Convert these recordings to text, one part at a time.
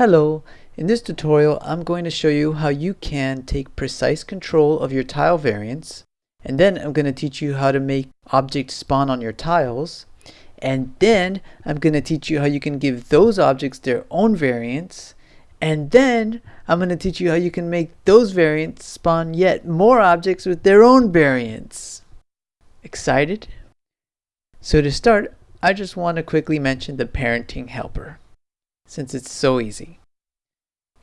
Hello, in this tutorial I'm going to show you how you can take precise control of your tile variants and then I'm going to teach you how to make objects spawn on your tiles and then I'm going to teach you how you can give those objects their own variants and then I'm going to teach you how you can make those variants spawn yet more objects with their own variants. Excited? So to start, I just want to quickly mention the parenting helper since it's so easy.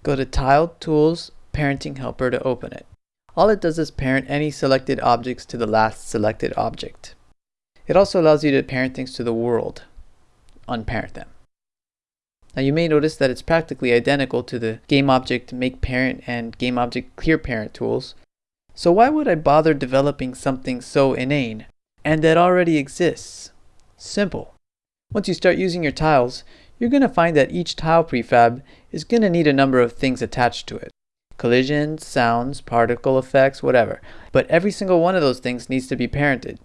Go to Tile Tools Parenting Helper to open it. All it does is parent any selected objects to the last selected object. It also allows you to parent things to the world, unparent them. Now you may notice that it's practically identical to the GameObject make parent and GameObject clear parent tools. So why would I bother developing something so inane and that already exists? Simple. Once you start using your tiles, you're going to find that each tile prefab is going to need a number of things attached to it. Collisions, sounds, particle effects, whatever. But every single one of those things needs to be parented.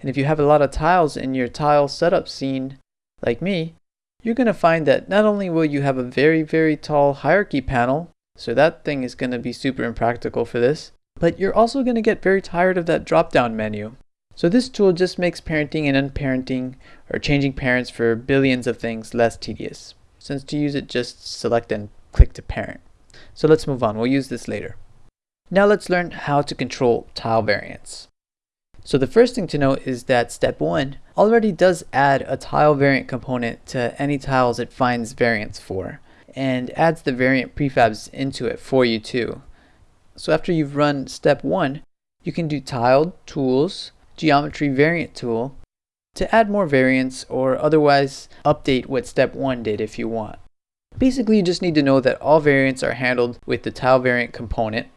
And if you have a lot of tiles in your tile setup scene, like me, you're going to find that not only will you have a very, very tall hierarchy panel, so that thing is going to be super impractical for this, but you're also going to get very tired of that drop-down menu. So this tool just makes parenting and unparenting or changing parents for billions of things less tedious, since to use it just select and click to parent. So let's move on, we'll use this later. Now let's learn how to control tile variants. So the first thing to note is that step 1 already does add a tile variant component to any tiles it finds variants for, and adds the variant prefabs into it for you too. So after you've run step 1, you can do Tile Tools, geometry variant tool to add more variants or otherwise update what step 1 did if you want. Basically you just need to know that all variants are handled with the tile variant component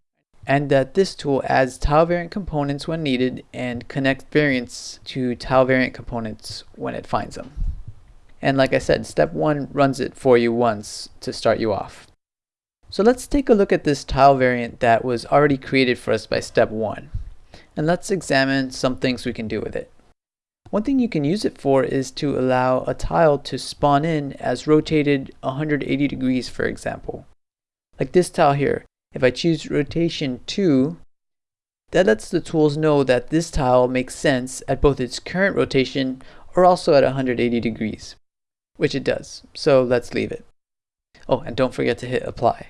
and that this tool adds tile variant components when needed and connects variants to tile variant components when it finds them. And like I said, step 1 runs it for you once to start you off. So let's take a look at this tile variant that was already created for us by step 1 and let's examine some things we can do with it. One thing you can use it for is to allow a tile to spawn in as rotated 180 degrees for example. Like this tile here, if I choose rotation 2, that lets the tools know that this tile makes sense at both its current rotation or also at 180 degrees, which it does, so let's leave it. Oh, and don't forget to hit apply.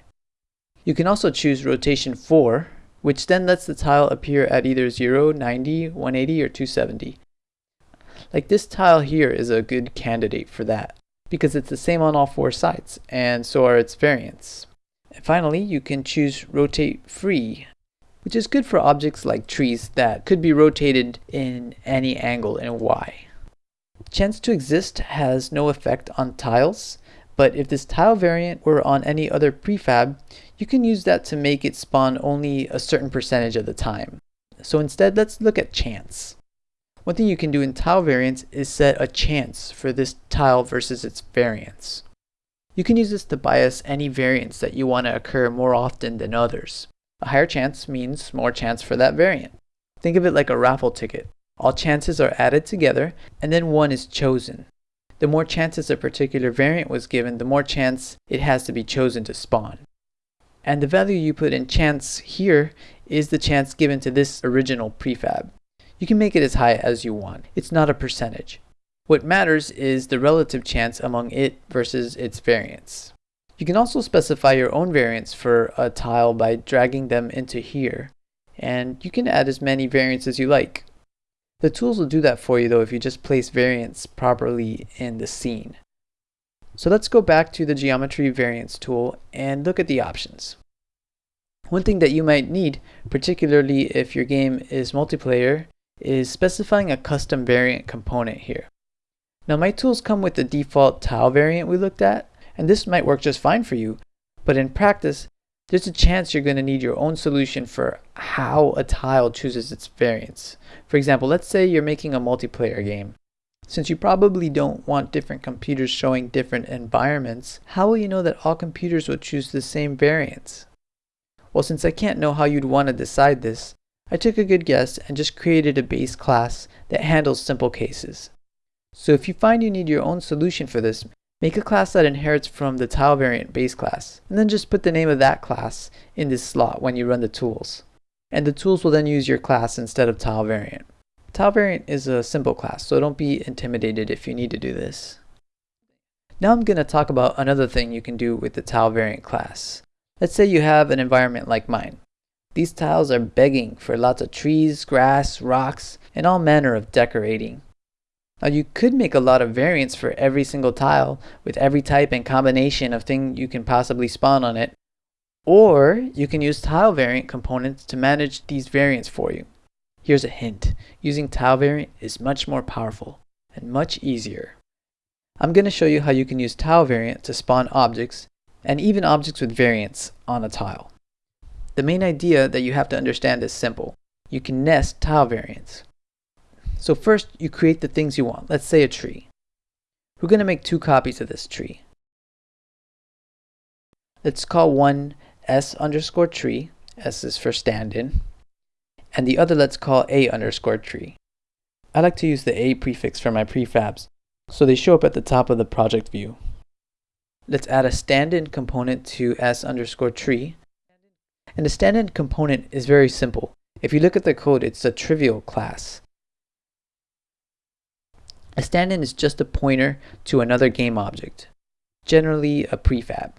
You can also choose rotation 4 which then lets the tile appear at either 0, 90, 180, or 270. Like this tile here is a good candidate for that, because it's the same on all four sides, and so are its variants. And finally, you can choose Rotate Free, which is good for objects like trees that could be rotated in any angle in Y. Chance to exist has no effect on tiles, but if this tile variant were on any other prefab, you can use that to make it spawn only a certain percentage of the time. So instead, let's look at chance. One thing you can do in tile variants is set a chance for this tile versus its variants. You can use this to bias any variants that you want to occur more often than others. A higher chance means more chance for that variant. Think of it like a raffle ticket. All chances are added together and then one is chosen. The more chances a particular variant was given, the more chance it has to be chosen to spawn. And the value you put in chance here is the chance given to this original prefab. You can make it as high as you want. It's not a percentage. What matters is the relative chance among it versus its variants. You can also specify your own variants for a tile by dragging them into here. And you can add as many variants as you like. The tools will do that for you though if you just place variants properly in the scene. So let's go back to the geometry variants tool and look at the options. One thing that you might need, particularly if your game is multiplayer, is specifying a custom variant component here. Now my tools come with the default tile variant we looked at, and this might work just fine for you, but in practice, there's a chance you're going to need your own solution for how a tile chooses its variants. For example, let's say you're making a multiplayer game. Since you probably don't want different computers showing different environments, how will you know that all computers will choose the same variants? Well, since I can't know how you'd want to decide this, I took a good guess and just created a base class that handles simple cases. So if you find you need your own solution for this, Make a class that inherits from the tile variant base class, and then just put the name of that class in this slot when you run the tools. And the tools will then use your class instead of tile variant. Tile variant is a simple class, so don't be intimidated if you need to do this. Now I'm going to talk about another thing you can do with the tile variant class. Let's say you have an environment like mine. These tiles are begging for lots of trees, grass, rocks, and all manner of decorating. Now you could make a lot of variants for every single tile with every type and combination of thing you can possibly spawn on it. Or you can use tile variant components to manage these variants for you. Here's a hint. Using tile variant is much more powerful and much easier. I'm going to show you how you can use tile variant to spawn objects and even objects with variants on a tile. The main idea that you have to understand is simple. You can nest tile variants. So first you create the things you want. Let's say a tree. We're going to make two copies of this tree. Let's call one s underscore tree, s is for stand-in, and the other let's call a underscore tree. I like to use the a prefix for my prefabs, so they show up at the top of the project view. Let's add a stand-in component to s underscore tree. And the stand-in component is very simple. If you look at the code, it's a trivial class. A stand-in is just a pointer to another game object, generally a prefab.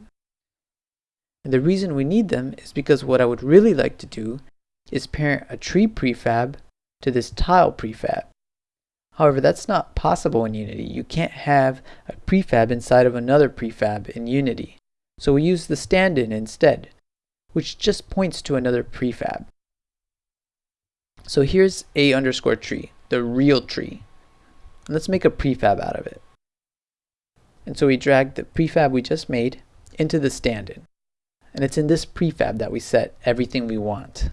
And the reason we need them is because what I would really like to do is parent a tree prefab to this tile prefab. However, that's not possible in Unity. You can't have a prefab inside of another prefab in Unity. So we use the stand-in instead, which just points to another prefab. So here's a underscore tree, the real tree. Let's make a prefab out of it. And so we drag the prefab we just made into the stand-in. And it's in this prefab that we set everything we want.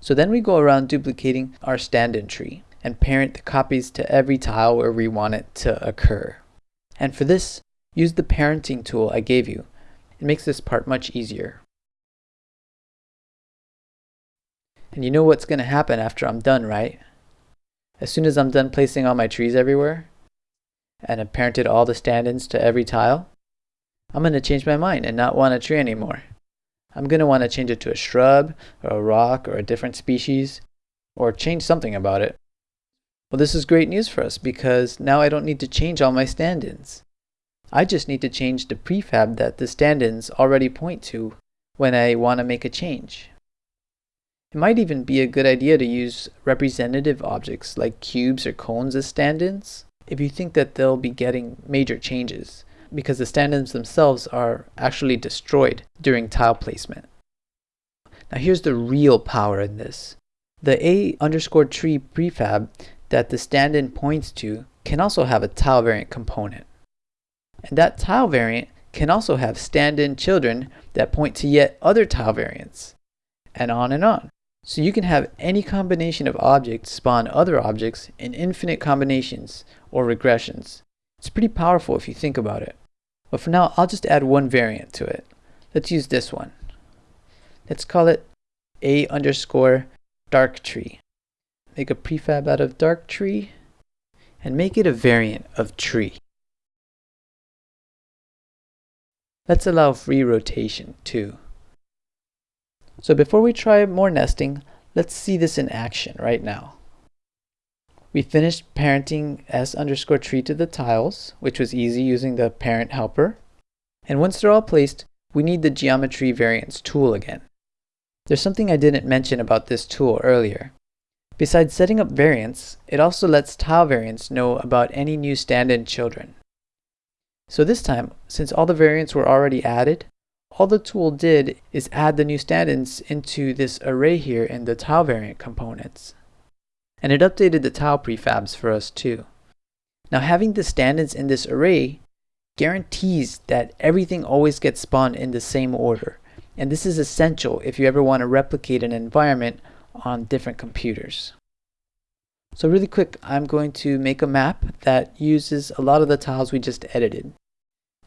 So then we go around duplicating our stand-in tree and parent the copies to every tile where we want it to occur. And for this, use the parenting tool I gave you. It makes this part much easier. And you know what's going to happen after I'm done, right? As soon as I'm done placing all my trees everywhere, and I've parented all the stand-ins to every tile, I'm going to change my mind and not want a tree anymore. I'm going to want to change it to a shrub, or a rock, or a different species, or change something about it. Well, this is great news for us because now I don't need to change all my stand-ins. I just need to change the prefab that the stand-ins already point to when I want to make a change. It might even be a good idea to use representative objects like cubes or cones as stand-ins if you think that they'll be getting major changes because the stand-ins themselves are actually destroyed during tile placement. Now here's the real power in this. The A underscore tree prefab that the stand-in points to can also have a tile variant component. And that tile variant can also have stand-in children that point to yet other tile variants, and on and on. So you can have any combination of objects spawn other objects in infinite combinations or regressions. It's pretty powerful if you think about it. But for now, I'll just add one variant to it. Let's use this one. Let's call it a underscore dark tree. Make a prefab out of dark tree and make it a variant of tree. Let's allow free rotation too. So before we try more nesting, let's see this in action right now. We finished parenting s underscore tree to the tiles, which was easy using the parent helper. And once they're all placed, we need the geometry variants tool again. There's something I didn't mention about this tool earlier. Besides setting up variants, it also lets tile variants know about any new stand-in children. So this time, since all the variants were already added, all the tool did is add the new stand-ins into this array here in the tile variant components. And it updated the tile prefabs for us too. Now having the stand-ins in this array guarantees that everything always gets spawned in the same order. And this is essential if you ever want to replicate an environment on different computers. So really quick, I'm going to make a map that uses a lot of the tiles we just edited.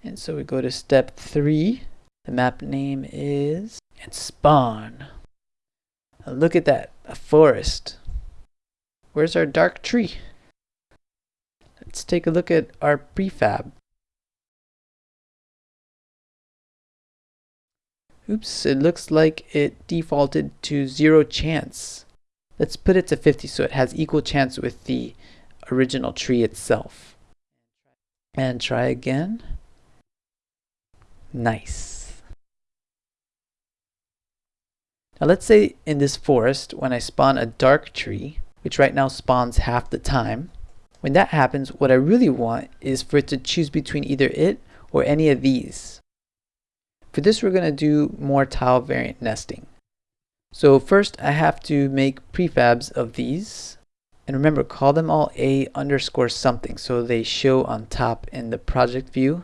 And so we go to step three. The map name is and spawn. Now look at that, a forest. Where's our dark tree? Let's take a look at our prefab. Oops, it looks like it defaulted to zero chance. Let's put it to 50 so it has equal chance with the original tree itself. And try again. Nice. Now let's say in this forest, when I spawn a dark tree, which right now spawns half the time, when that happens, what I really want is for it to choose between either it or any of these. For this, we're going to do more tile variant nesting. So first, I have to make prefabs of these. And remember, call them all A underscore something so they show on top in the project view.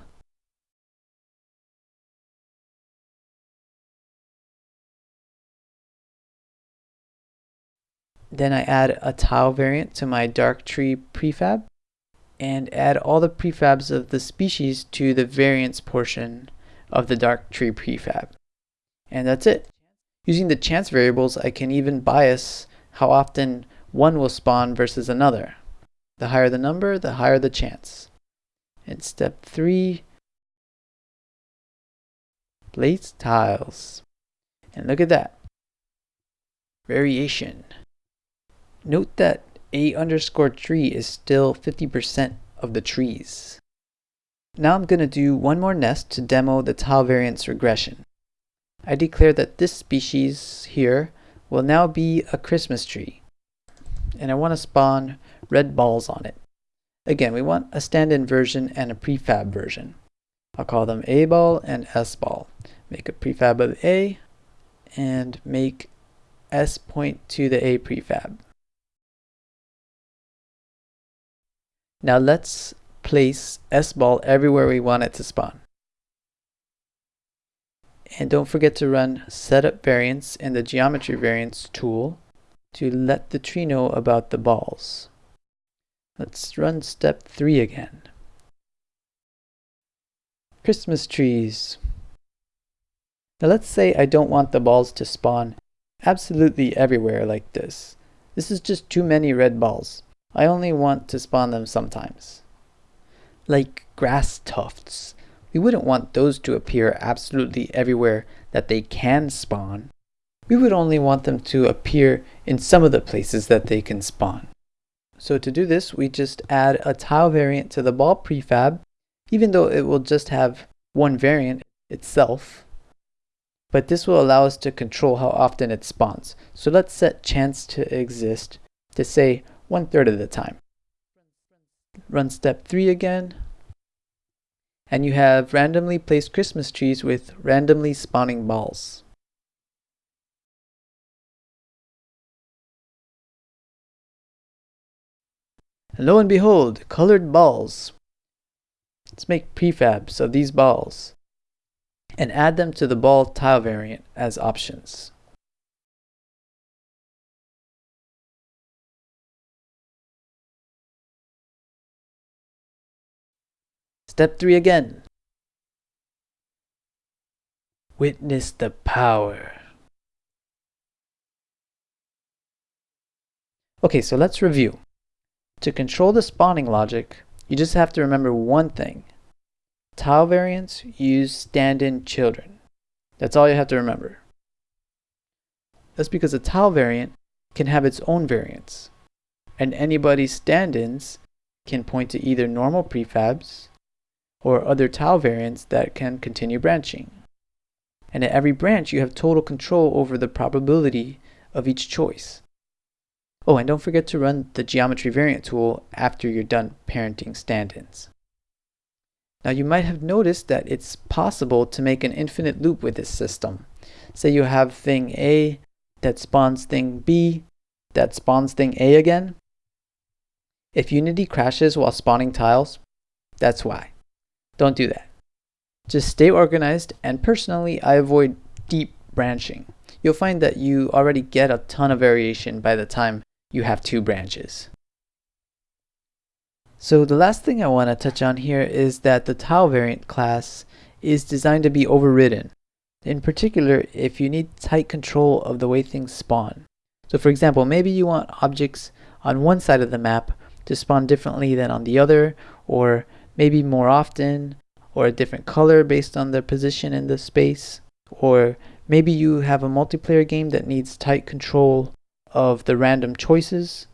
Then I add a tile variant to my dark tree prefab and add all the prefabs of the species to the variants portion of the dark tree prefab. And that's it. Using the chance variables, I can even bias how often one will spawn versus another. The higher the number, the higher the chance. In step three, place tiles. And look at that. Variation. Note that a underscore tree is still 50% of the trees. Now I'm going to do one more nest to demo the tile variance regression. I declare that this species here will now be a Christmas tree. And I want to spawn red balls on it. Again, we want a stand-in version and a prefab version. I'll call them A ball and S ball. Make a prefab of A and make S point to the A prefab. Now let's place S-ball everywhere we want it to spawn. And don't forget to run setup variants in the geometry variants tool to let the tree know about the balls. Let's run step three again. Christmas trees. Now let's say I don't want the balls to spawn absolutely everywhere like this. This is just too many red balls. I only want to spawn them sometimes. Like grass tufts. We wouldn't want those to appear absolutely everywhere that they can spawn. We would only want them to appear in some of the places that they can spawn. So to do this, we just add a tile variant to the ball prefab, even though it will just have one variant itself. But this will allow us to control how often it spawns. So let's set chance to exist to say one third of the time. Run step three again. And you have randomly placed Christmas trees with randomly spawning balls. And lo and behold, colored balls. Let's make prefabs of these balls and add them to the ball tile variant as options. Step 3 again. Witness the power. Okay, so let's review. To control the spawning logic, you just have to remember one thing. Tile variants use stand-in children. That's all you have to remember. That's because a tile variant can have its own variants, and anybody's stand-ins can point to either normal prefabs or other tile variants that can continue branching. And at every branch, you have total control over the probability of each choice. Oh, and don't forget to run the geometry variant tool after you're done parenting stand-ins. Now you might have noticed that it's possible to make an infinite loop with this system. Say you have thing A that spawns thing B that spawns thing A again. If Unity crashes while spawning tiles, that's why. Don't do that. Just stay organized and personally I avoid deep branching. You'll find that you already get a ton of variation by the time you have two branches. So the last thing I want to touch on here is that the tile variant class is designed to be overridden. In particular, if you need tight control of the way things spawn. So for example, maybe you want objects on one side of the map to spawn differently than on the other, or maybe more often or a different color based on their position in the space or Maybe you have a multiplayer game that needs tight control of the random choices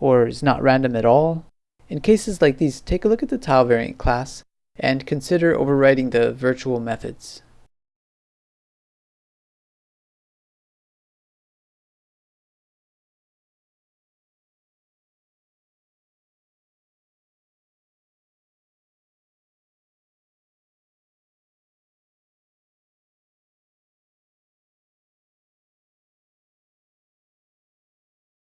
or is not random at all. In cases like these, take a look at the tile variant class and consider overriding the virtual methods.